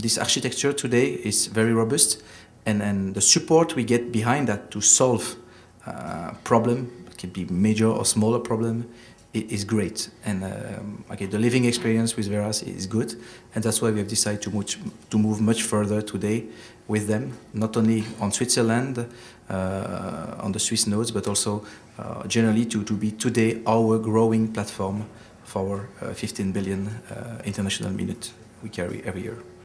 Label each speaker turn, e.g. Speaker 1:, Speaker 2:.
Speaker 1: this architecture today is very robust and, and the support we get behind that to solve uh, problem, it can be major or smaller problem, is great. And um, okay, the living experience with Veraz is good, and that's why we have decided to, much, to move much further today with them, not only on Switzerland, uh, on the Swiss nodes, but also uh, generally to, to be today our growing platform for our uh, 15 billion uh, international minute we carry every year.